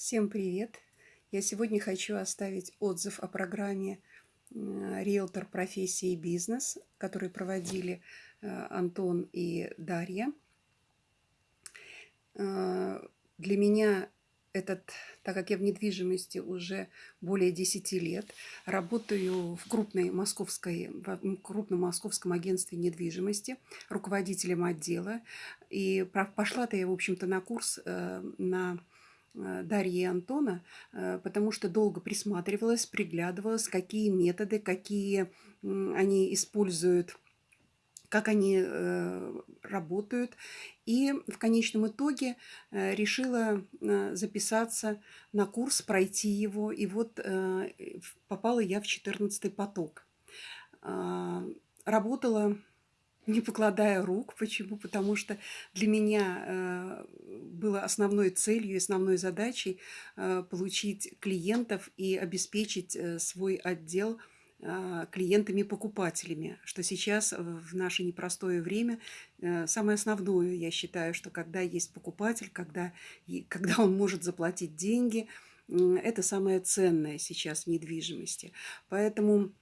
Всем привет! Я сегодня хочу оставить отзыв о программе «Риэлтор. Профессии и бизнес», который проводили э, Антон и Дарья. Э, для меня этот, так как я в недвижимости уже более 10 лет, работаю в, крупной московской, в крупном московском агентстве недвижимости, руководителем отдела. И пошла-то я, в общем-то, на курс э, на э, Дарьи и Антона, э, потому что долго присматривалась, приглядывалась, какие методы, какие они используют как они э, работают. И в конечном итоге э, решила э, записаться на курс, пройти его. И вот э, попала я в 14 поток. Э, работала не покладая рук. Почему? Потому что для меня э, было основной целью, основной задачей э, получить клиентов и обеспечить э, свой отдел – клиентами-покупателями, что сейчас в наше непростое время самое основное, я считаю, что когда есть покупатель, когда, когда он может заплатить деньги, это самое ценное сейчас в недвижимости. Поэтому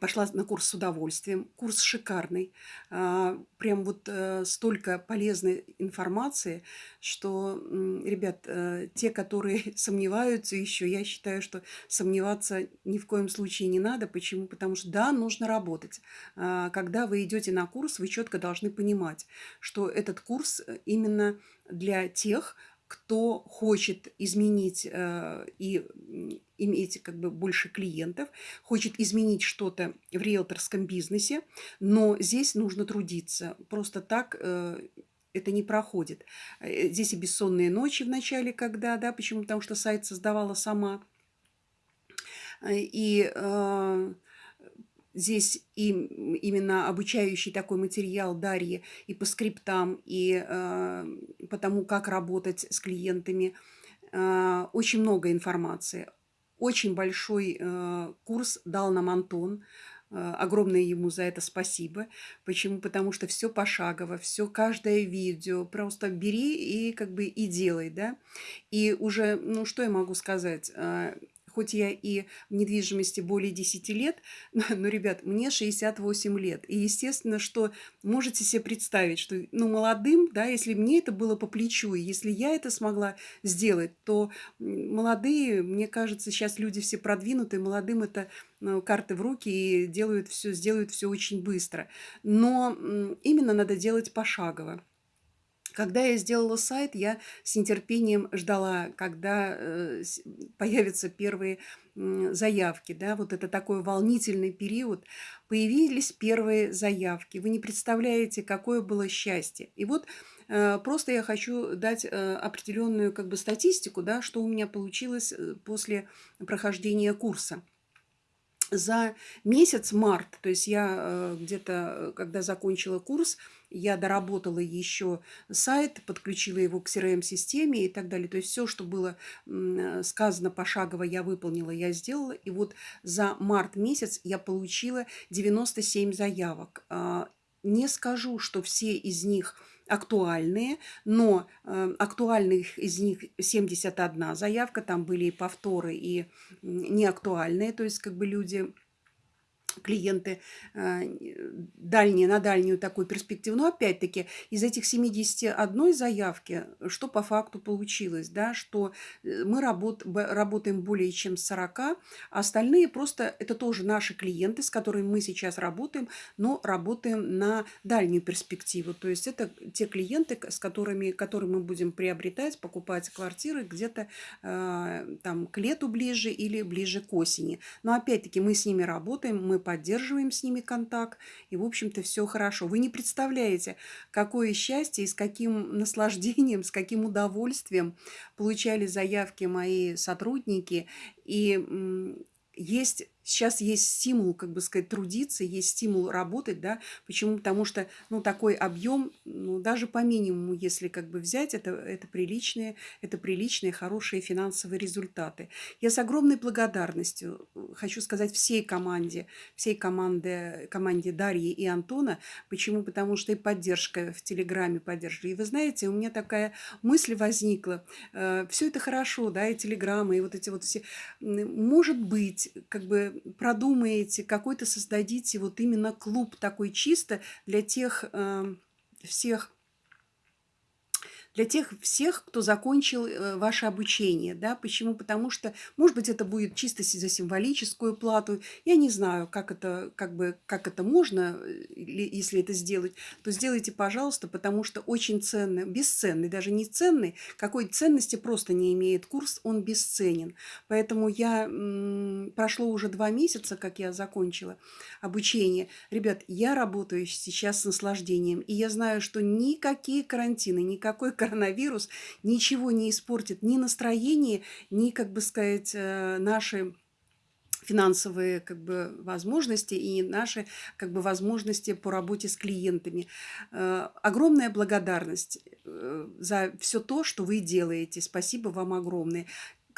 Пошла на курс с удовольствием. Курс шикарный. А, прям вот э, столько полезной информации, что, ребят, э, те, которые сомневаются еще, я считаю, что сомневаться ни в коем случае не надо. Почему? Потому что, да, нужно работать. А, когда вы идете на курс, вы четко должны понимать, что этот курс э, именно для тех, кто хочет изменить э, и иметь как бы больше клиентов, хочет изменить что-то в риэлторском бизнесе, но здесь нужно трудиться. Просто так э, это не проходит. Э, здесь и бессонные ночи в начале, когда, да, почему? Потому что сайт создавала сама. И здесь и именно обучающий такой материал Дарьи и по скриптам, и э, по тому, как работать с клиентами. Э, очень много информации. Очень большой э, курс дал нам Антон. Огромное ему за это спасибо. Почему? Потому что все пошагово, все каждое видео. Просто бери и как бы и делай, да. И уже, ну что я могу сказать? Хоть я и в недвижимости более 10 лет, но, ребят, мне 68 лет. И естественно, что можете себе представить, что ну, молодым, да, если мне это было по плечу, и если я это смогла сделать, то молодые, мне кажется, сейчас люди все продвинутые, молодым это ну, карты в руки и делают все, сделают все очень быстро. Но именно надо делать пошагово. Когда я сделала сайт, я с нетерпением ждала, когда э, появятся первые заявки. Да? Вот это такой волнительный период. Появились первые заявки. Вы не представляете, какое было счастье. И вот э, просто я хочу дать э, определенную как бы, статистику, да, что у меня получилось после прохождения курса за месяц март, то есть я где-то, когда закончила курс, я доработала еще сайт, подключила его к CRM-системе и так далее. То есть все, что было сказано пошагово, я выполнила, я сделала. И вот за март месяц я получила 97 заявок. А, не скажу, что все из них актуальные, но э, актуальных из них 71 заявка, там были и повторы, и неактуальные, то есть как бы люди клиенты э, дальние, на дальнюю такую перспективу. Но опять-таки из этих 71 заявки, что по факту получилось, да, что э, мы работ, работаем более чем 40, а остальные просто это тоже наши клиенты, с которыми мы сейчас работаем, но работаем на дальнюю перспективу. То есть это те клиенты, с которыми, которые мы будем приобретать, покупать квартиры где-то э, там к лету ближе или ближе к осени. Но опять-таки мы с ними работаем, мы поддерживаем с ними контакт, и, в общем-то, все хорошо. Вы не представляете, какое счастье и с каким наслаждением, с каким удовольствием получали заявки мои сотрудники. И есть сейчас есть стимул, как бы сказать, трудиться, есть стимул работать, да, почему? Потому что, ну, такой объем, ну, даже по минимуму, если как бы взять, это, это приличные, это приличные, хорошие финансовые результаты. Я с огромной благодарностью э, хочу сказать всей команде, всей команде, команде Дарьи и Антона, почему? Потому что и поддержка в Телеграме поддерживали. И вы знаете, у меня такая мысль возникла, э, все это хорошо, да, и Телеграмы, и вот эти вот все, может быть, как бы продумаете, какой-то создадите вот именно клуб такой чисто для тех э, всех для тех всех, кто закончил э, ваше обучение. Да? Почему? Потому что, может быть, это будет чисто за символическую плату. Я не знаю, как это, как бы, как это можно, э, если это сделать, то сделайте, пожалуйста, потому что очень ценный, бесценный, даже не ценный, какой ценности просто не имеет курс, он бесценен. Поэтому я, прошло уже два месяца, как я закончила обучение. Ребят, я работаю сейчас с наслаждением, и я знаю, что никакие карантины, никакой карантин коронавирус ничего не испортит ни настроение, ни, как бы сказать, э, наши финансовые как бы, возможности и наши как бы, возможности по работе с клиентами. Э, огромная благодарность э, за все то, что вы делаете. Спасибо вам огромное.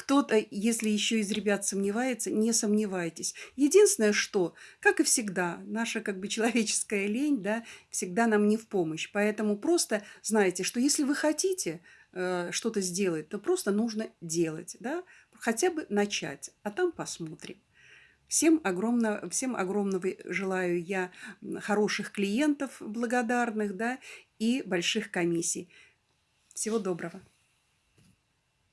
Кто-то, если еще из ребят сомневается, не сомневайтесь. Единственное, что, как и всегда, наша как бы человеческая лень, да, всегда нам не в помощь. Поэтому просто знайте, что если вы хотите э, что-то сделать, то просто нужно делать, да, хотя бы начать, а там посмотрим. Всем, огромно, всем огромного желаю я хороших клиентов благодарных, да, и больших комиссий. Всего доброго.